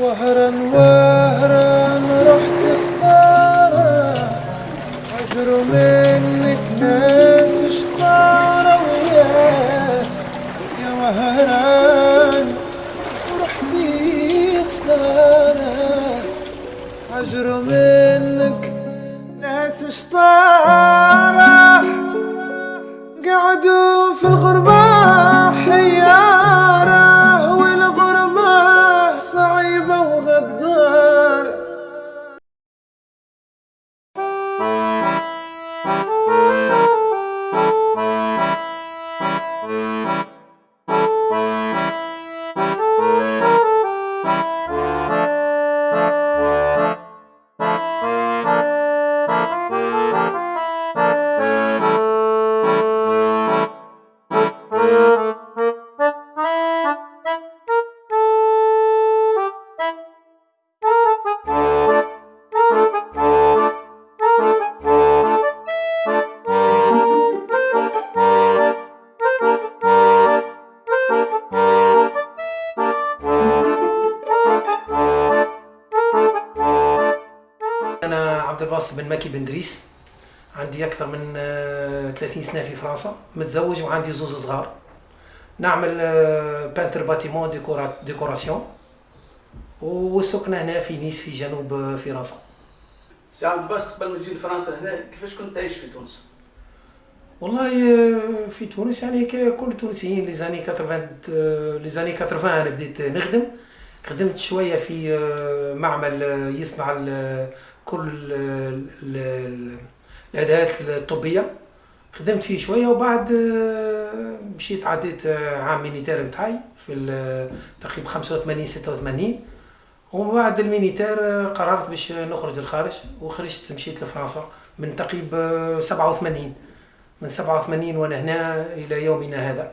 وهرا وهرا رحت خسارة. عجروا منك ناس شطارة وياك يا وهران ورحتي خسارة. عجروا منك ناس شطارة قعدوا في الغربة. الباسط بن مكي بن دريس. عندي أكثر من آه، 30 سنة في فرنسا. متزوج وعندي زوز صغار. نعمل آه، peintre bâtiment décora- décoration والسكنة هنا في نيس في جنوب آه، فرنسا. سي الباسط قبل ما تجي لفرنسا لهنا كيفاش كنت تعيش في تونس؟ والله آه، في تونس يعني ككل التونسيين les années 80 آه، les années 80 أنا بديت نخدم. خدمت شوية في آه، معمل آه، يصنع كل ال- ال- الادوات الطبية. خدمت فيه شوية وبعد آه، مشيت عديت آه، عام militaire نتاعي في ال- تقريبا 85 86 ومن بعد ال militaire آه، قررت باش نخرج للخارج وخرجت مشيت لفرنسا من تقريبا آه، 87 من 87 وأنا هنا إلى يومنا هذا.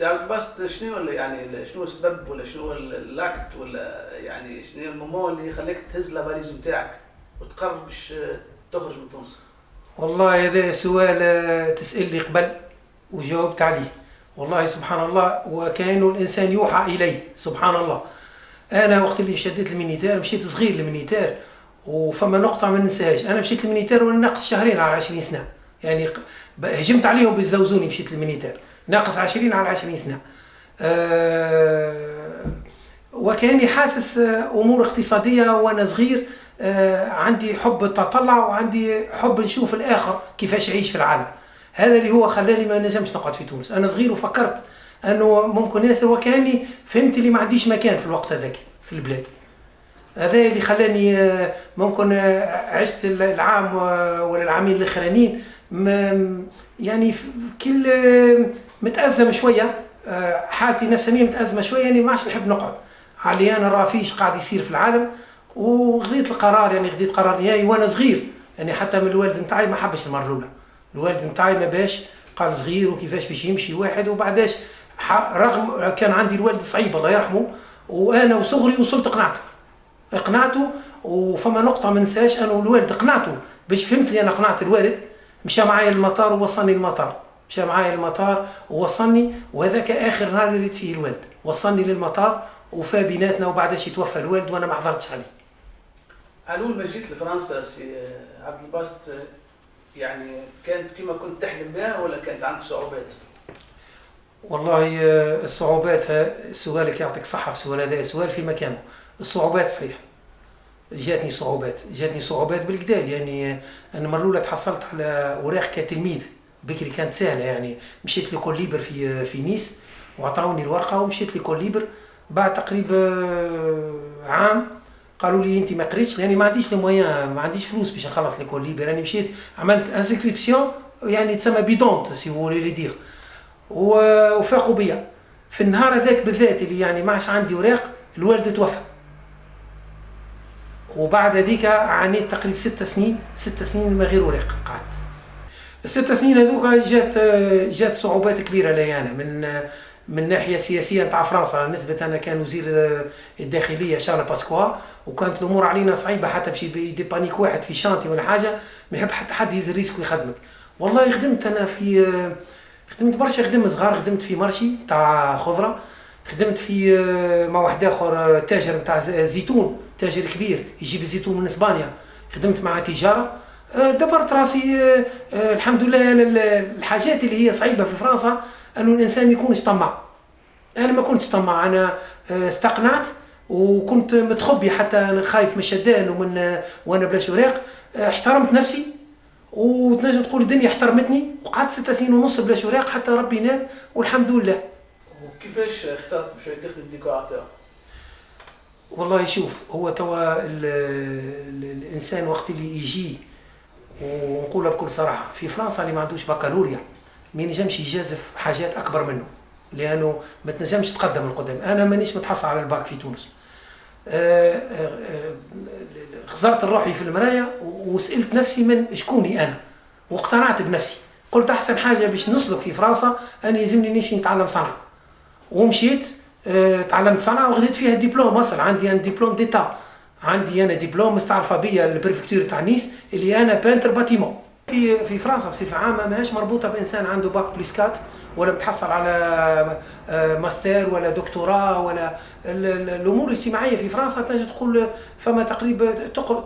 عبد الباسط شنو يعني شنو السبب ولا شنو ال acte ولا يعني شنو ال moment اللي يخليك تهز la valise نتاعك وتقرر باش تخرج من تونس؟ والله هذا سؤال آه، تسألني قبل وجاوبت عليه. والله سبحان الله وكأن الإنسان يوحى إليه سبحان الله. أنا وقت اللي شديت ال militaire مشيت صغير ال militaire وفما نقطة ما ننساهاش. أنا مشيت ال militaire وأنا ناقص شهرين على 20 سنة. يعني هجمت عليهم بالزوزوني مشيت ال militaire. ناقص 20 على 20 سنة. آه وكأني حاسس آه، أمور اقتصادية وأنا صغير آه، عندي حب التطلع وعندي حب نشوف الآخر كيفاش يعيش في العالم. هذا اللي هو خلاني ما نجمش نقعد في تونس. أنا صغير وفكرت أنه ممكن ياسر وكأني فهمت اللي ما عنديش مكان في الوقت هذاك في البلاد. هذا اللي خلاني ممكن عشت العام ولا العامين الآخرانيين. يعني كل متأزم شوية آه، حالتي نفسانيه متأزمة شوية يعني ما عادش نحب نقعد. علي أنا راه فيش قاعد يصير في العالم وخذيت القرار يعني خذيت قرار نهائي وأنا صغير. يعني حتى من الوالد نتاعي ما حبش المرة الأولى. الوالد نتاعي ما باش قال صغير وكيفاش باش يمشي واحد وبعداش. رغم كان عندي الوالد صعيب الله يرحمه وأنا وصغري وصلت قنعته. اقنعته وفما نقطة ما ننساهاش أنا والوالد اقنعته باش فهمت لي أنا قنعت الوالد مشى معايا المطار ووصلني المطار مشى معايا المطار ووصلني وهذاك آخر نهار اللي ريت فيه الوالد. وصلني للمطار وفا بيناتنا وبعدش يتوفى الوالد وأنا ما حضرتش عليه. اول ما جيت لفرنسا سي آه، عبد الباسط آه، يعني كانت كما كنت تحلم بها ولا كانت عندك صعوبات؟ والله آه، الصعوبات ها- سؤالك يعطيك صحة في السؤال هذا سؤال في مكانه. الصعوبات صحيح جاتني صعوبات. جاتني صعوبات بالكدا يعني آه، أنا المره الأولى تحصلت على أوراق كتلميذ. بكري كانت سهلة يعني. مشيت l'école libre في في نيس وعطاوني الورقة ومشيت l'école libre بعد تقريبا آه، عام قالوا لي أنت ما قريتش لأني ما عنديش ال moyens ما عنديش فلوس باش نخلص l'école libre يعني مشيت عملت inscription يعني تسمى bidon si vous voulez le dire وفاقوا بيا. في النهار هذاك بالذات اللي يعني ما عادش عندي اوراق الوالد توفى. وبعد هذيك عانيت تقريبا ست سنين ست سنين من غير اوراق قعدت. الست سنين هذوك جات جات صعوبات كبيرة لي أنا من من ناحية سياسية نتاع فرنسا نثبت أنا كان وزير الداخلية شارل باسكوا وكانت الأمور علينا صعيبة حتى باش يديبانيك واحد في chantier ولا حاجة ما يحب حتى حد يهز ال risque ويخدمك والله خدمت أنا في خدمت برشا خدم صغار خدمت في marché تاع خضرة خدمت في مع واحد آخر تاجر نتاع زيتون تاجر كبير يجيب الزيتون من إسبانيا. خدمت مع تجارة. آه، دبرت راسي الحمد لله أنا الحاجات اللي هي صعيبة في فرنسا أنه الإنسان ما يكونش طماع. أنا ما كنتش طماع أنا استقنعت وكنت متخبي حتى أنا خايف من الشدان ومن وأنا بلا شراق احترمت نفسي وتنجم تقول الدنيا احترمتني. وقعدت ست سنين ونص بلا شراق حتى ربي نام والحمد لله. وكيفاش اخترت باش تخدم ديكوراتور؟ والله شوف هو توا الإنسان وقت اللي يجي ونقولها بكل صراحة في فرنسا اللي ما عندوش بكالوريا ما ينجمش يجازف حاجات أكبر منه لأنه ما تنجمش تقدم القدام أنا مانيش متحصل على الباك في تونس. آه، آه، آه، خزرت روحي في المرايه وسألت نفسي من شكوني أنا؟ واقتنعت بنفسي. قلت أحسن حاجة باش نسلك في فرنسا اني يلزمني نمشي نتعلم صنعة. ومشيت تعلمت صنعة وخذيت فيها دبلوم أصلا عندي أنا diplôme d'état. عندي أنا دبلوم مستعرفة بيا ال préfecture تاع نيس اللي أنا peintre bâtiment. في في فرنسا بصفة عامة ماهيش مربوطة بإنسان عنده bac plus quatre ولا متحصل على آه، ماستر ولا دكتوراه ولا الأمور الاجتماعية في فرنسا تنجم تقول فما تقريبا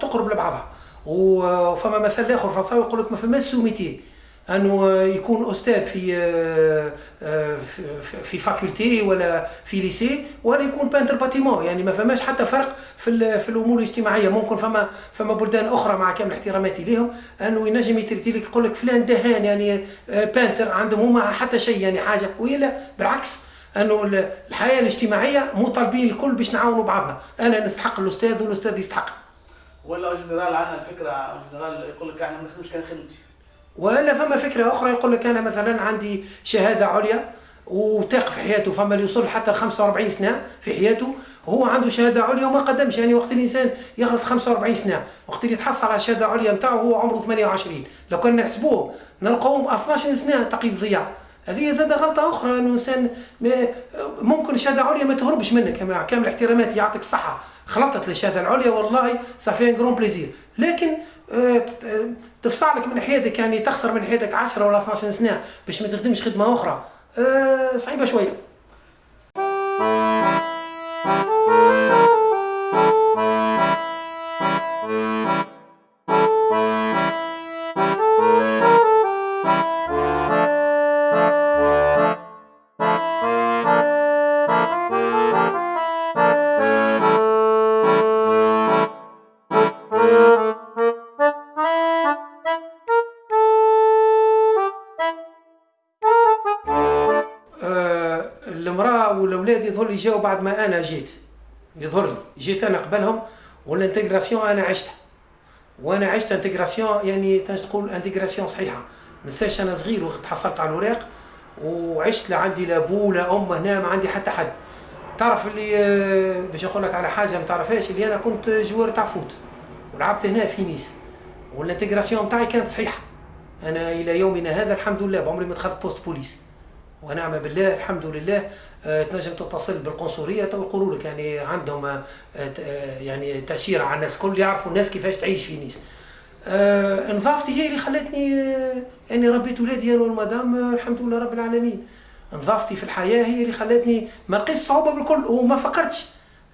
تقرب لبعضها. وفما مثل آخر فرنساوي يقول لك ما فماش sot métier أنه يكون أستاذ في في faculté ولا في lycée ولا يكون peintre bâtiment يعني ما فماش حتى فرق في في الأمور الاجتماعية. ممكن فما فما بلدان أخرى مع كامل احتراماتي لهم أنه ينجم ي traiter لك يقول لك فلان دهان يعني peintre عندهم هما حتى شيء يعني حاجة ولا بالعكس. أنه الحياة الاجتماعية مو طالبين الكل باش نعاونوا بعضنا. أنا نستحق الأستاذ والأستاذ يستحق. ولا général عندنا الفكرة générale يقول لك إحنا ما نخدمش كان خدمتي ولا فما فكرة أخرى يقول لك أنا مثلا عندي شهادة عليا وتاق في حياته فما اللي يوصل حتى ل 45 سنة في حياته هو عنده شهادة عليا وما قدمش. يعني وقت الإنسان يغلط 45 سنة وقت اللي يتحصل على الشهاده العليا نتاعو هو عمره 28 لو كان نحسبوه نلقاوهم 12 سنة تقييم ضياع. هذه زاد غلطة أخرى أنه إنسان ممكن الشهادة العليا ما تهربش منك. مع كامل احتراماتي يعطيك الصحة. خلطت للشهادة العليا والله صافي ان جرون بليزير لكن تفصع لك من حياتك يعني تخسر من حياتك 10 ولا 12 سنة باش ما تخدمش خدمة أخرى. أه صعيبة شوية. يظهر لي جاوا بعد ما أنا جيت. يظهر لي. جيت أنا قبلهم وال intégration أنا عشتها. وأنا عشت intégration يعني تقول intégration صحيحة. منساش أنا صغير وقت حصلت على الوراق وعشت لا عندي لا بو لا أم هنا ما عندي حتى حد. تعرف اللي آه، باش نقول لك على حاجة ما تعرفهاش اللي أنا كنت joueur تاع foot ولعبت هنا في نيس. وال intégration تاعي كانت صحيحة. أنا إلى يومنا هذا الحمد لله بعمري ما دخلت poste police ونعم بالله الحمد لله. آه، تنجم تتصل بالقنصلية ويقولوا لك يعني عندهم آه، آه، يعني تاشيره على الناس الكل يعرفوا الناس كيفاش تعيش في نيس. نظافتي هي اللي خلتني إني ربيت ولادي أنا والمدام الحمد لله رب العالمين. نظافتي في الحياة هي اللي خلتني ما لقيتش صعوبة بالكل وما فكرتش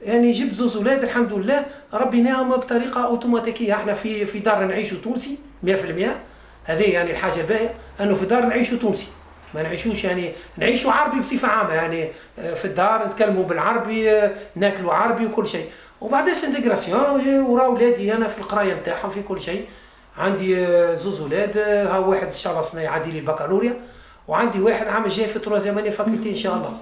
يعني جبت زوز أولاد الحمد لله. ربيناهم بطريقة أوتوماتيكية. إحنا في في دار نعيشوا تونسي 100% هذه يعني الحاجة الباهية إنه في دار نعيشوا تونسي. ما نعيشوش يعني نعيشوا عربي بصفة عامة يعني آه، في الدار نتكلموا بالعربي آه، ناكلوا عربي وكل شيء. وبعدين intégration ورا ولادي أنا في القراية نتاعهم في كل شيء. عندي آه، زوز ولاد ها واحد إن شاء الله سنه يعدي لي البكالوريا وعندي واحد عام جاي في troisième année faculté إن شاء الله.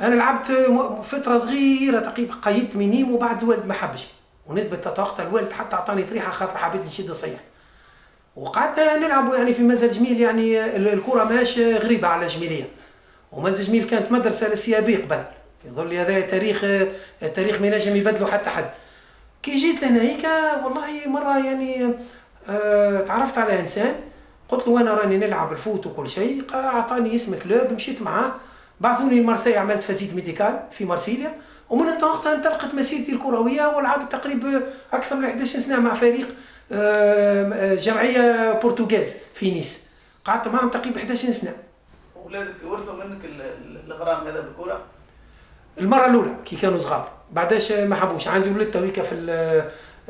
أنا لعبت فترة صغيرة تقريبا قيدت minime وبعد الوالد ما حبش. ونسبة وقت الوالد حتى أعطاني طريحة خاطر حبيت نشد صيح وقعدت نلعب يعني في منزل جميل يعني الكرة ماش غريبة على جميلية. ومنزل جميل كانت مدرسة لل CAB قبل. يظل هذا تاريخ تاريخ ما ينجم يبدلوا حتى حد. كي جيت لهنايك والله مرة يعني آه تعرفت على إنسان. قلت له أنا راني نلعب ال foot وكل شيء أعطاني اسم club مشيت معاه. بعثوني لمارسيليا عملت visite médicale في مارسيليا ومن وقتها انطلقت مسيرتي الكروية ولعبت تقريبا أكثر من 11 سنة مع فريق آه، جمعية portugaise في نيس. قعدت معهم تقريبا 11 سنة. اولادك ورثوا منك ال- ال- الغرام هذا بالكرة؟ المرة الأولى كي كانوا صغار. بعداش ما حبوش. عندي ولد تويكا في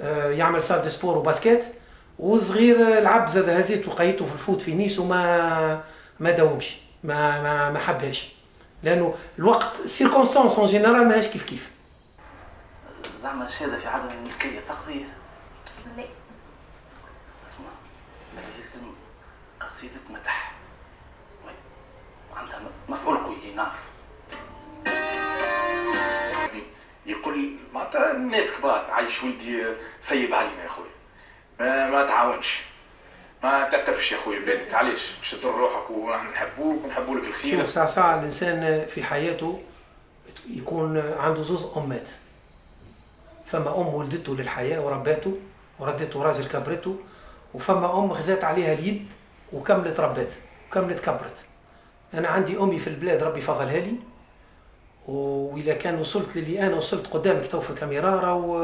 آه، يعمل salle de sport و basket وصغير لعب زاد هزيت وقيته في ال foot في نيس وما ما داومش ما ما ما حبهاش. لأنه الوقت سيركونستانس اون جينيرال ماهيش كيف كيف. زعما شهادة في عدم الملكيه تقضي لا. اسمع لازم قصيدة مدح. وعندها مفعول قوي نعرف. يقول معناتها الناس كبار عايش ولدي سيب علينا يا خويا. ما ما تعاونش. ما تقفش يا خويا بيدك علاش؟ باش تضر روحك ونحن نحبوك ونحبوا لك الخير. شوف ساعة ساعة الإنسان في حياته يكون عنده زوز أمات. فما أم ولدته للحياة ورباته وردته راجل كبرته وفما أم خذات عليها اليد وكملت ربات وكملت كبرت. أنا عندي أمي في البلاد ربي فضلها لي. وإذا كان وصلت للي أنا وصلت قدامك تو في الكاميرا راهو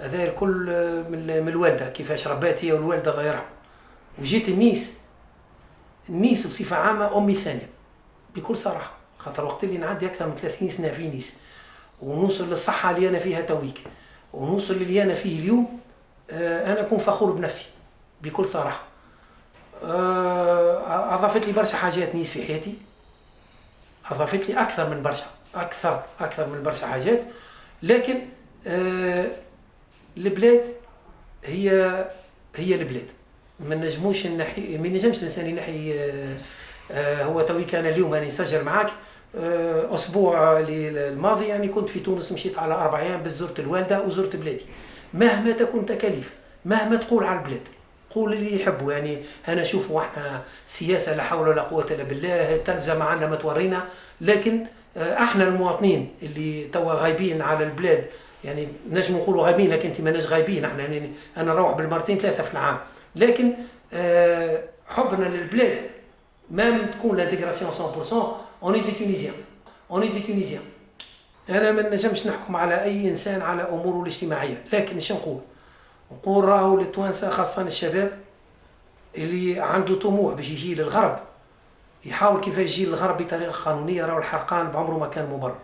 هذا الكل من الوالدة كيفاش ربات هي والوالدة الله يرحمه وجيت النيس. النيس بصفة عامة أمي الثانية. بكل صراحة خاطر وقت اللي نعدي أكثر من 30 سنة في نيس. ونوصل للصحة اللي أنا فيها تويك. ونوصل اللي أنا فيه اليوم آه، أنا أكون فخور بنفسي. بكل صراحة. آه، أضافت لي برشا حاجات نيس في حياتي. أضافت لي أكثر من برشا. أكثر أكثر من برشا حاجات. لكن آه، البلاد هي هي البلاد. ما نجموش نحي ما نجمش الإنسان ينحي آه، هو توي كان اليوم أنا نسجل معاك آه، أسبوع الماضي يعني كنت في تونس مشيت على أربع أيام بس زرت الوالدة وزرت بلادي. مهما تكون تكاليف مهما تقول على البلاد قول اللي يحبوا يعني. أنا شوفوا إحنا سياسة لا حول ولا قوة إلا بالله التلفزه ما عندنا ما تورينا. لكن آه، إحنا المواطنين اللي توا غايبين على البلاد يعني نجم نقولوا غايبين لكن أنت ماناش غايبين. إحنا يعني أنا نروح بالمرتين ثلاثة في العام. لكن آه، حبنا للبلاد même تكون l'intégration 100% on est des Tunisiens on est des Tunisiens أنا ما نجمش نحكم على أي إنسان على أموره الاجتماعية لكن إيش نقول؟ نقول راهو للتوانسه خاصة الشباب اللي عنده طموح باش يجي للغرب. يحاول كيفاش يجي للغرب بطريقة قانونية راهو الحرقان بعمره ما كان مبرر.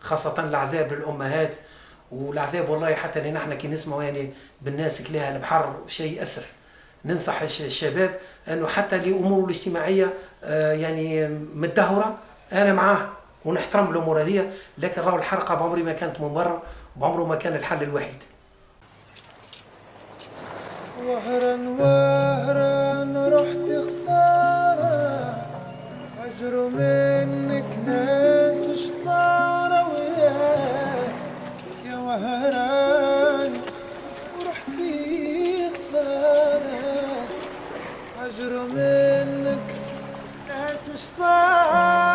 خاصة العذاب للأمهات والعذاب والله حتى اللي نحن كي نسمعوا يعني بالناس كلها البحر شيء اسف ننصح الشباب أنه حتى لامور الاجتماعية آه، يعني متدهورة. أنا معاه ونحترم الأمور هذه لكن راهو الحرقة بعمري ما كانت مبرر بعمره ما كان الحل الوحيد. وهرا وهرا رحت خسارة. أجر منك ناس شطارة وياك. يا وهران Dominic, essa história.